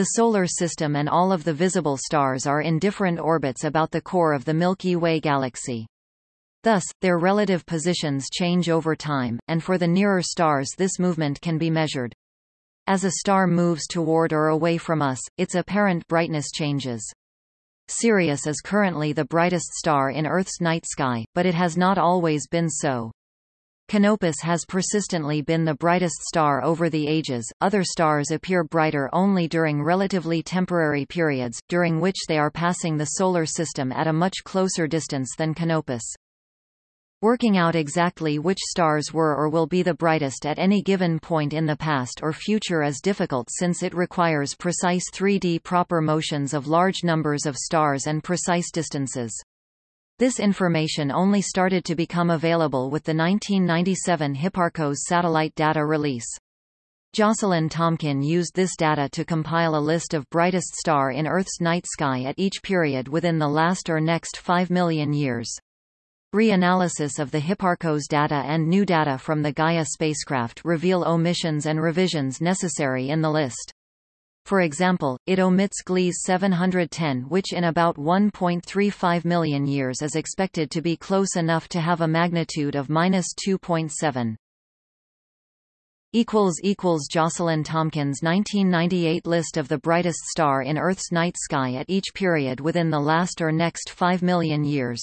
The Solar System and all of the visible stars are in different orbits about the core of the Milky Way galaxy. Thus, their relative positions change over time, and for the nearer stars this movement can be measured. As a star moves toward or away from us, its apparent brightness changes. Sirius is currently the brightest star in Earth's night sky, but it has not always been so. Canopus has persistently been the brightest star over the ages. Other stars appear brighter only during relatively temporary periods, during which they are passing the Solar System at a much closer distance than Canopus. Working out exactly which stars were or will be the brightest at any given point in the past or future is difficult since it requires precise 3D proper motions of large numbers of stars and precise distances. This information only started to become available with the 1997 Hipparcos satellite data release. Jocelyn Tomkin used this data to compile a list of brightest star in Earth's night sky at each period within the last or next 5 million years. Re-analysis of the Hipparcos data and new data from the Gaia spacecraft reveal omissions and revisions necessary in the list. For example, it omits Gliese 710 which in about 1.35 million years is expected to be close enough to have a magnitude of 2.7. equals equals Jocelyn Tomkin's 1998 list of the brightest star in Earth's night sky at each period within the last or next 5 million years